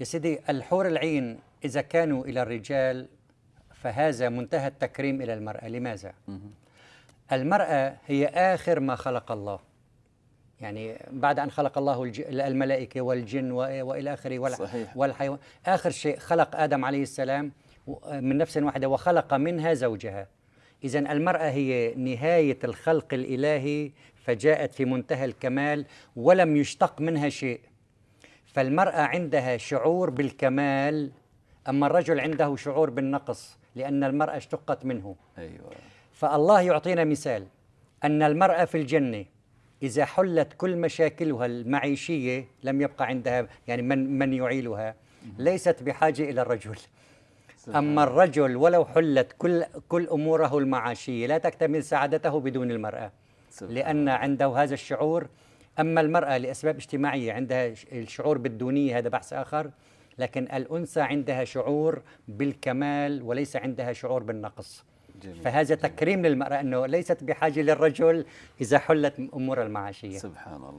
يا سيدي الحور العين إذا كانوا إلى الرجال فهذا منتهى التكريم إلى المرأة. لماذا؟ المرأة هي آخر ما خلق الله. يعني بعد أن خلق الله الملائكة والجن وإلى آخره والحيوان. آخر شيء خلق آدم عليه السلام من نفس واحدة وخلق منها زوجها. إذا المرأة هي نهاية الخلق الإلهي فجاءت في منتهى الكمال ولم يشتق منها شيء. فالمرأة عندها شعور بالكمال أما الرجل عنده شعور بالنقص لأن المرأة اشتقت منه. أيوة. فالله يعطينا مثال أن المرأة في الجنة إذا حلت كل مشاكلها المعيشية لم يبقى عندها يعني من من يعيلها ليست بحاجة إلى الرجل. أما الرجل ولو حلت كل كل أموره المعاشية لا تكتمل سعادته بدون المرأة. لأن عنده هذا الشعور أما المرأة لأسباب اجتماعية عندها الشعور بالدونية هذا بحث آخر لكن الأنثى عندها شعور بالكمال وليس عندها شعور بالنقص. جميل. فهذا تكريم للمرأة أنه ليست بحاجة للرجل إذا حلت أمور المعاشية. سبحان الله.